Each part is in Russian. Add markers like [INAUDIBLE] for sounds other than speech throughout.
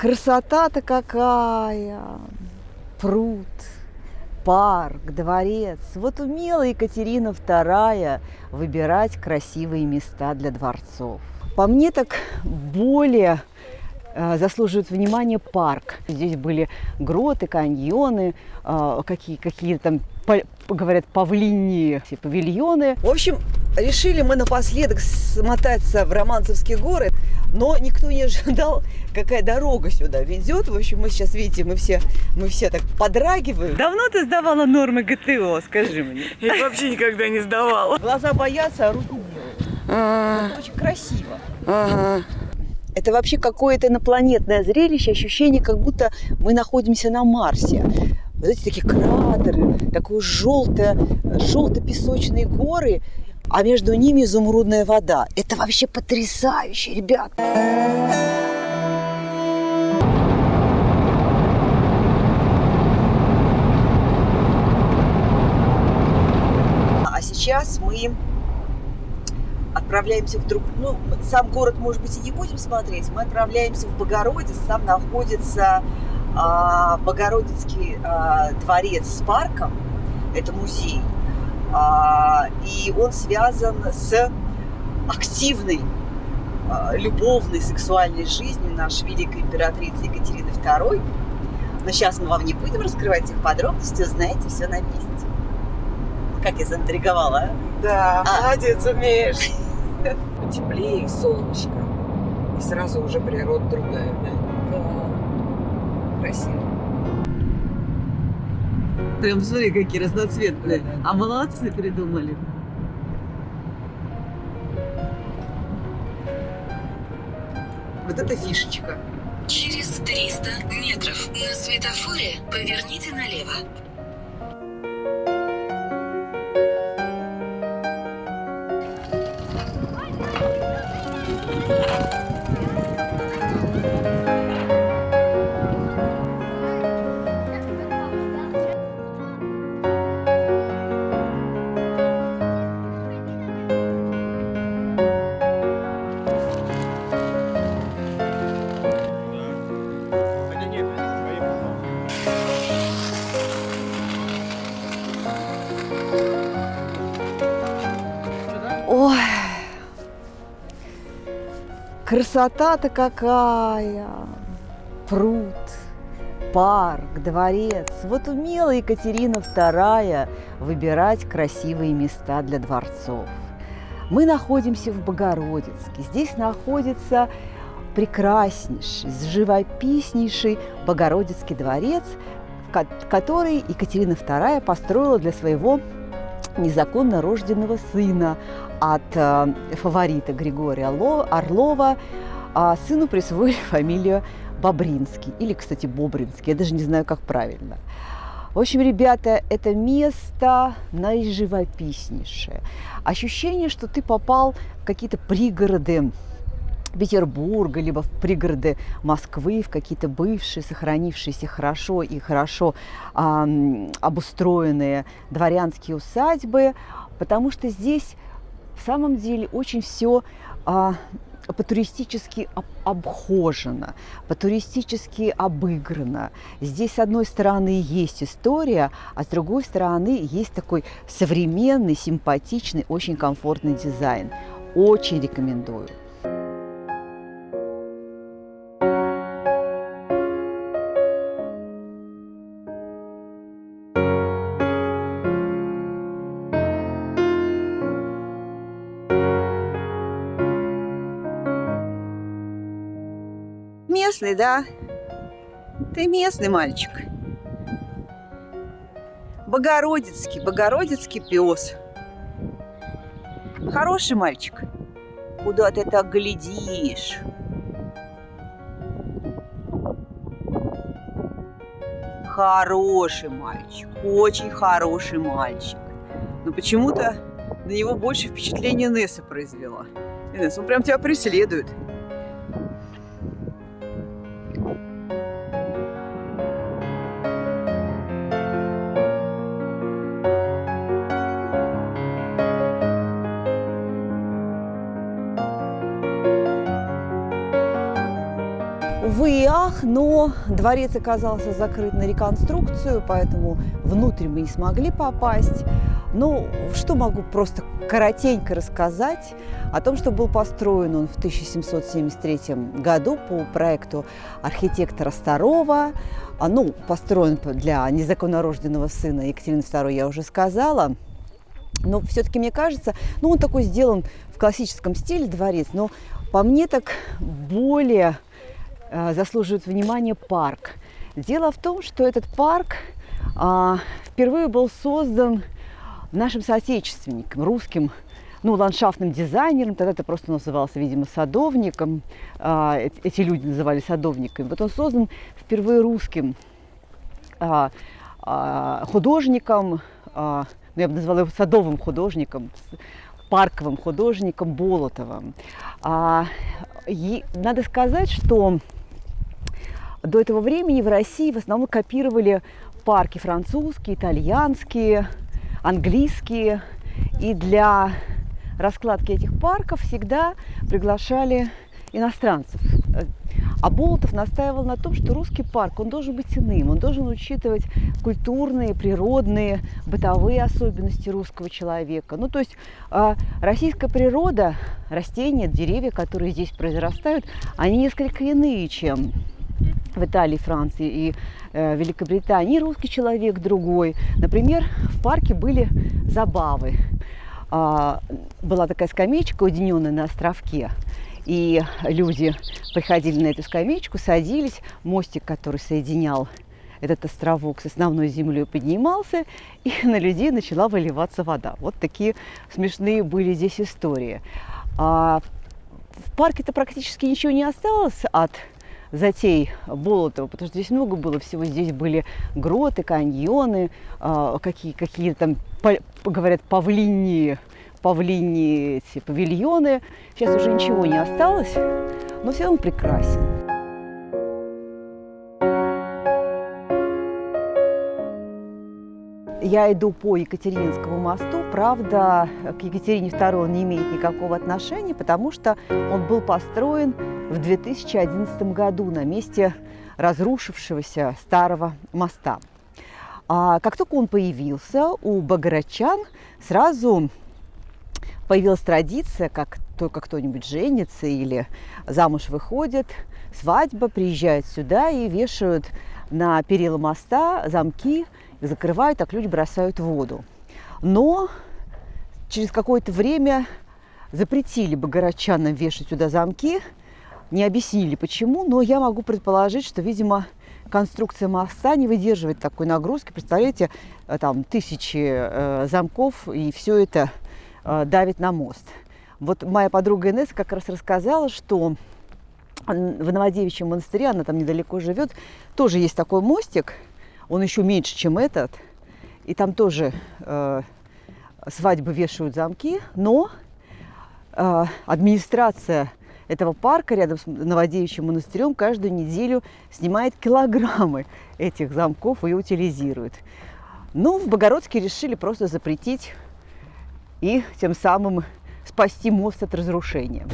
Красота-то какая! Пруд, парк, дворец. Вот умела Екатерина II выбирать красивые места для дворцов. По мне так более э, заслуживает внимания парк. Здесь были гроты, каньоны, э, какие, какие там, говорят, павлинии павильоны. В общем, решили мы напоследок смотаться в Романцевские горы, но никто не ожидал, какая дорога сюда ведет. В общем, мы сейчас, видите, мы все, мы все так подрагиваем. Давно ты сдавала нормы ГТО, скажи мне? Я вообще никогда не сдавала. Глаза боятся, а руки делают. Это очень красиво. Ага. Это вообще какое-то инопланетное зрелище, ощущение, как будто мы находимся на Марсе. Вот эти такие кратеры, такие желтые, желто-песочные горы, а между ними изумрудная вода. Это вообще потрясающе, ребят! А сейчас мы отправляемся в друг... Ну, сам город, может быть, и не будем смотреть. Мы отправляемся в Богородиц. Там находится Богородицкий а, дворец с парком. Это музей. А, и он связан с активной а, любовной сексуальной жизнью нашей великой императрицы Екатерины II. Но сейчас мы вам не будем раскрывать их подробности, узнаете все на месте. Как я заинтриговала, а? Да, а. молодец, умеешь. Теплее, солнышко. И сразу уже природа другая, да? Да. Красиво. Прям смотри, какие разноцветные. А молодцы придумали. Вот это фишечка. Через 300 метров на светофоре поверните налево. Красота-то какая! Пруд, парк, дворец. Вот умела Екатерина II выбирать красивые места для дворцов. Мы находимся в Богородицке. Здесь находится прекраснейший, живописнейший Богородицкий дворец, который Екатерина II построила для своего незаконно рожденного сына от э, фаворита Григория Орлова. А сыну присвоили [LAUGHS] фамилию Бобринский, или, кстати, Бобринский, я даже не знаю, как правильно. В общем, ребята, это место наиживописнейшее. Ощущение, что ты попал в какие-то пригороды Петербурга, либо в пригороды Москвы, в какие-то бывшие, сохранившиеся хорошо и хорошо э, обустроенные дворянские усадьбы, потому что здесь в самом деле очень все а, по-туристически об, обхожено, по-туристически обыграно. Здесь, с одной стороны, есть история, а с другой стороны, есть такой современный, симпатичный, очень комфортный дизайн. Очень рекомендую. Местный, да? Ты местный мальчик. Богородицкий, Богородицкий пес. Хороший мальчик. Куда ты так глядишь? Хороший мальчик, очень хороший мальчик. Но почему-то на него больше впечатления Несса произвела. Несс, он прям тебя преследует. Ах, но дворец оказался закрыт на реконструкцию, поэтому внутрь мы не смогли попасть. Ну, что могу просто коротенько рассказать о том, что был построен он в 1773 году по проекту архитектора Старова. Ну, построен для незаконнорожденного сына Екатерины II, я уже сказала. Но все-таки мне кажется, ну, он такой сделан в классическом стиле дворец, но по мне так более заслуживает внимания парк. Дело в том, что этот парк э, впервые был создан нашим соотечественником, русским ну, ландшафтным дизайнером, тогда это просто назывался, видимо, садовником, а, эти люди называли садовниками. Вот он создан впервые русским а, а, художником, а, ну, я бы назвала его садовым художником, парковым художником Болотовым. А, надо сказать, что до этого времени в России в основном копировали парки французские, итальянские, английские. И для раскладки этих парков всегда приглашали иностранцев. А Болотов настаивал на том, что русский парк, он должен быть иным, он должен учитывать культурные, природные, бытовые особенности русского человека. Ну, то есть э, российская природа, растения, деревья, которые здесь произрастают, они несколько иные, чем в Италии, Франции и э, Великобритании. Русский человек другой. Например, в парке были забавы. А, была такая скамеечка, уединенная на островке. И люди приходили на эту скамеечку, садились, мостик, который соединял этот островок с основной землей поднимался, и на людей начала выливаться вода. Вот такие смешные были здесь истории. А в парке-то практически ничего не осталось от затей Болотова, потому что здесь много было всего. Здесь были гроты, каньоны, а, какие, какие там, говорят, павлинии павлини эти павильоны. Сейчас уже ничего не осталось, но все равно прекрасен. Я иду по Екатерининскому мосту. Правда, к Екатерине II он не имеет никакого отношения, потому что он был построен в 2011 году на месте разрушившегося старого моста. А как только он появился, у богородчан сразу появилась традиция, как только кто-нибудь женится или замуж выходит, свадьба, приезжают сюда и вешают на перила моста замки, закрывают, так люди бросают в воду. Но через какое-то время запретили богородчанам вешать сюда замки, не объяснили почему, но я могу предположить, что, видимо, конструкция моста не выдерживает такой нагрузки. Представляете, э, там тысячи э, замков, и все это Э, давит на мост. Вот моя подруга Инесса как раз рассказала, что в Новодевичьем монастыре, она там недалеко живет, тоже есть такой мостик, он еще меньше, чем этот, и там тоже э, свадьбы вешают замки, но э, администрация этого парка рядом с Новодевичьим монастырем каждую неделю снимает килограммы этих замков и утилизирует. Ну, в Богородске решили просто запретить и тем самым спасти мост от разрушения.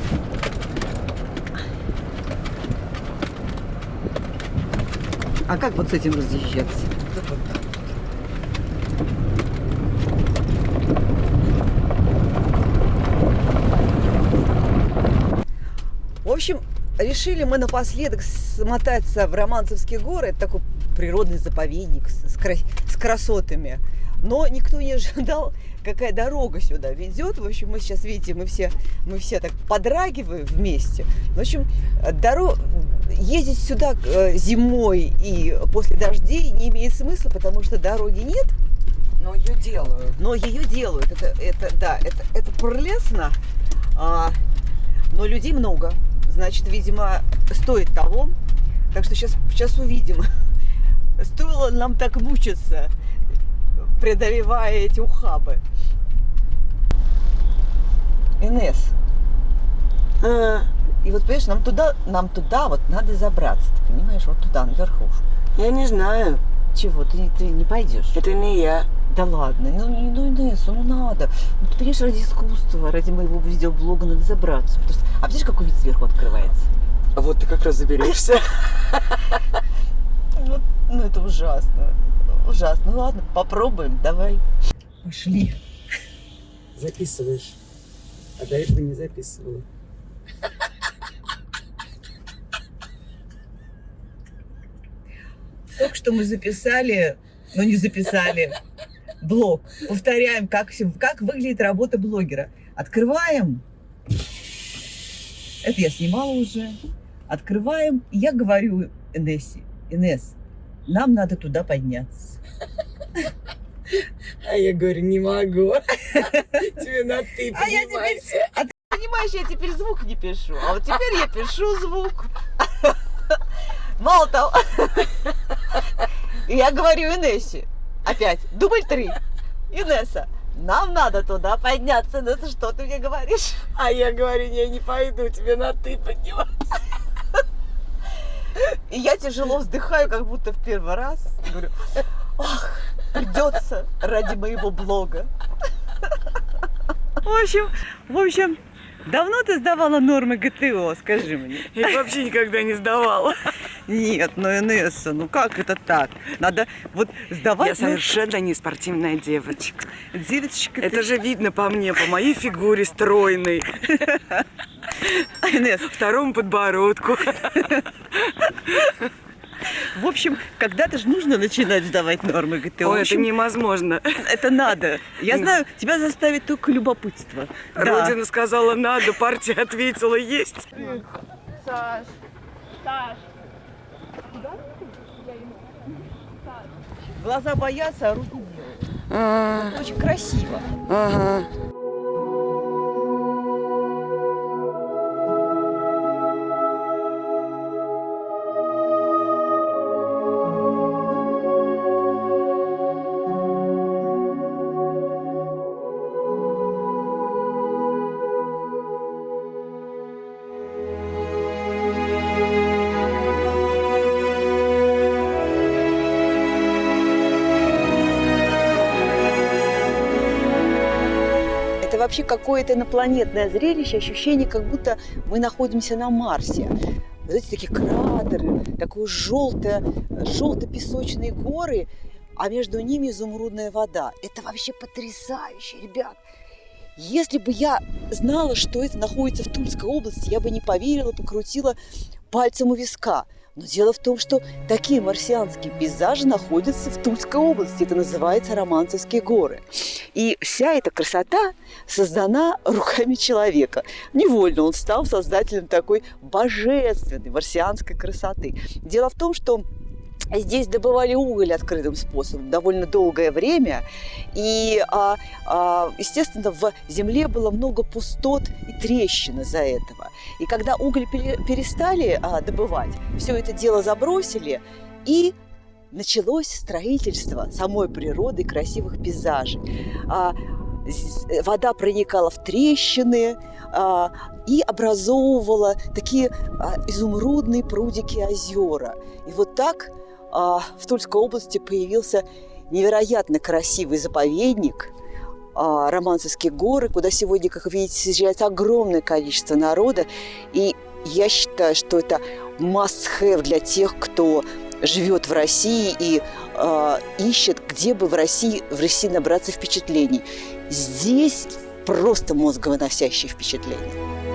А как вот с этим разъезжаться? В общем, решили мы напоследок смотаться в Романцевские горы. Это такой природный заповедник с, с красотами. Но никто не ожидал, какая дорога сюда ведет. В общем, мы сейчас, видите, мы все, мы все так подрагиваем вместе. В общем, дорог... ездить сюда э, зимой и после дождей не имеет смысла, потому что дороги нет. Но ее делают. Но ее делают. Это, это да, это, это прелестно. А, но людей много. Значит, видимо, стоит того. Так что сейчас, сейчас увидим. [LAUGHS] Стоило нам так мучиться преодолевая эти ухабы. Инес. А. И вот, понимаешь, нам туда, нам туда вот надо забраться, ты понимаешь, вот туда, наверху. Я не знаю. Чего, ты, ты не пойдешь? Это не я. Да ладно, ну, ну Инесс, ну надо. Ну, ты понимаешь, ради искусства, ради моего видеоблога надо забраться. Потому что, а видишь, какой вид сверху открывается? вот ты как раз заберешься. [LAUGHS] Ну, ну, это ужасно. Ужасно. Ну ладно, попробуем, давай. Пошли. Записываешь. А до этого не записывала. Только что мы записали, но не записали блог. Повторяем, как, как выглядит работа блогера. Открываем. Это я снимала уже. Открываем. Я говорю Инессе, Инесс, нам надо туда подняться. А я говорю, не могу. [LAUGHS] Тебе на ты А я теперь- поднимайся. Понимаешь, я теперь звук не пишу, а вот теперь я пишу звук. Мало того, я говорю Инессе, опять, дубль три. Инесса, нам надо туда подняться. Инесса, что ты мне говоришь? А я говорю, я не пойду, тебе на ты поднимайся. И я тяжело вздыхаю, как будто в первый раз. Говорю, ах, придется ради моего блога. В общем, в общем, давно ты сдавала нормы ГТО, скажи мне? Я вообще никогда не сдавала. Нет, ну Инесса, ну как это так? Надо вот сдавать... Я совершенно не спортивная девочка. девочка, Это же видно по мне, по моей фигуре стройной, ты, Инесс, второму подбородку. в общем, когда-то же нужно начинать сдавать нормы ГТО. Ой, это общем, невозможно. это надо. Я знаю, тебя заставит только любопытство. Да. Родина сказала надо, партия ответила есть. Саш, Саш, Глаза боятся, а руки делают. А, Очень красиво. Ага. Вообще какое-то инопланетное зрелище, ощущение, как будто мы находимся на Марсе. Эти такие кратеры, такое желтое, желто-песочные горы, а между ними изумрудная вода. Это вообще потрясающе, ребят. Если бы я знала, что это находится в Тульской области, я бы не поверила, покрутила пальцем у виска. Но дело в том, что такие марсианские пейзажи находятся в Тульской области. Это называется Романцевские горы. И вся эта красота создана руками человека. Невольно он стал создателем такой божественной марсианской красоты. Дело в том, что Здесь добывали уголь открытым способом довольно долгое время, и, а, а, естественно, в земле было много пустот и трещин из-за этого. И когда уголь пере- перестали а, добывать, все это дело забросили, и началось строительство самой природы красивых пейзажей. А, вода проникала в трещины а, и образовывала такие а, изумрудные прудики озера. И вот так в Тульской области появился невероятно красивый заповедник а, Романцевские горы, куда сегодня, как вы видите, съезжается огромное количество народа. И я считаю, что это must-have для тех, кто живет в России и а, ищет, где бы в России, в России набраться впечатлений. Здесь просто мозговыносящие впечатления.